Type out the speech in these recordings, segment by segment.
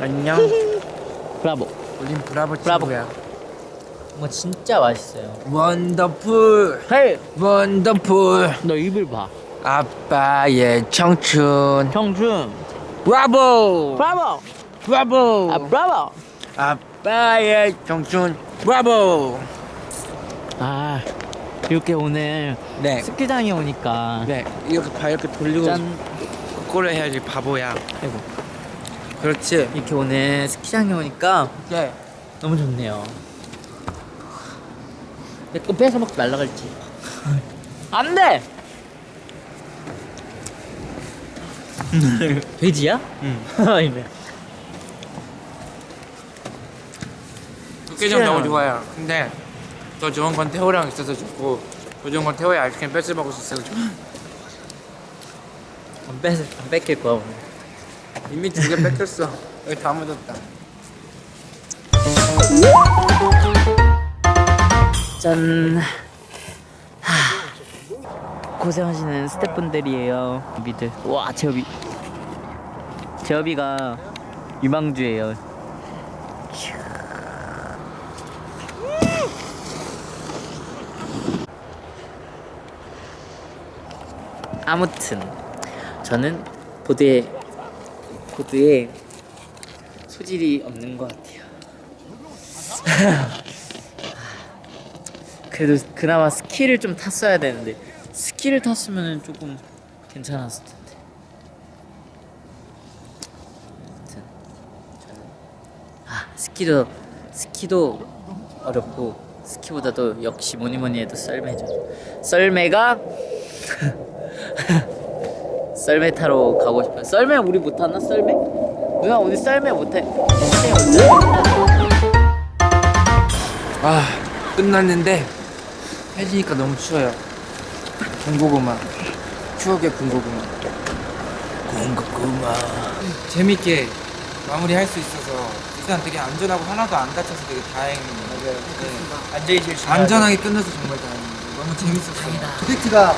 안녕. 브라보. 우린 브라보 브라보. 친구야. 뭐 진짜 맛있어요. 원더풀. 헤이, 원더풀. 너 입을 봐. 아빠의 청춘. 형준. 브라보. 브라보. 브라보. 아, 브라보. 아빠의 청춘. 브라보. 아, 이렇게 오늘 네. 스키장에 오니까 네. 이렇게 발 이렇게 돌리고 짠. 거꾸로 해야지 바보야. 아이고. 그렇지. 이렇게 오늘 스키장에 오니까 네. 너무 좋네요. 내 거 뺏어 먹지 말라 그랬지. 안 돼. 돼지야? 응. 육개장 너무 좋아요. 근데 더 좋은 건 태호랑 있어서 좋고 더 좋은 건 태호의 아이스크림 뺏어 먹을 수 있어서 좋아. 안 뺏, 안 뺏길 거야 오늘. 이미 두 개 뺏겼어. 여기 다 묻었다. 짠. 하. 고생하시는 스태프분들이에요. 미들. 와 제업이. 제업이가 유망주예요. 아무튼 저는 보드에 보드에 소질이 없는 것 같아요. 그래도 그나마 스키를 좀 탔어야 되는데 스키를 탔으면 조금 괜찮았을 텐데. 아무튼 저는 아 스키도 스키도 어렵고 스키보다도 역시 뭐니 뭐니 해도 썰매죠. 썰매가 썰매 타러 가고 싶어요. 썰매 우리 못 타나 썰매? 누나 우리 썰매 못해. 아 끝났는데 해지니까 너무 추워요. 군고구마 추억의 군고구마. 군고구마. 재밌게 마무리할 수 있어서 일단 되게 안전하고 하나도 안 다쳐서 되게 다행이에요. 맞아요. 앉아 있을 수 안전하게 끝나서 정말 다행이에요. 너무 재밌었어요. projek트가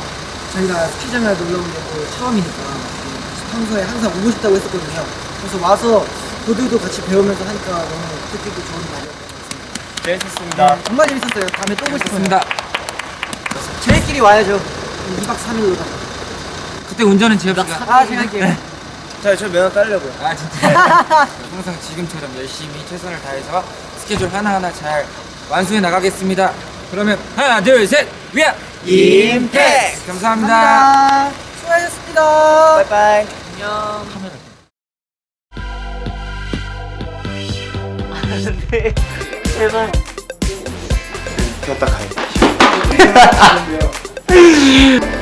저희가 스키장을 놀러 온게또 처음이니까 평소에 항상 오고 싶다고 했었거든요. 그래서 와서 보드도 같이 배우면서 하니까 너무 뜻깊고 좋은 날이었습니다. 재밌었습니다. 정말 재밌었어요. 다음에 또 오고 싶어요. 좋습니다. 저희끼리 와야죠. 2박 3일로 다. 그때 운전은 씨가. 아, 제가 할게요. 자, 저 면허 따려고요. 아, 진짜. 항상 지금처럼 열심히 최선을 다해서 스케줄 하나하나 잘 완수해 나가겠습니다. 그러면 하나, 둘, 셋, 위아 임택. 감사합니다. 감사합니다. 수고하셨습니다. 바이바이. 안녕. 카메라. 안돼. 제발. 켰다 가야 돼.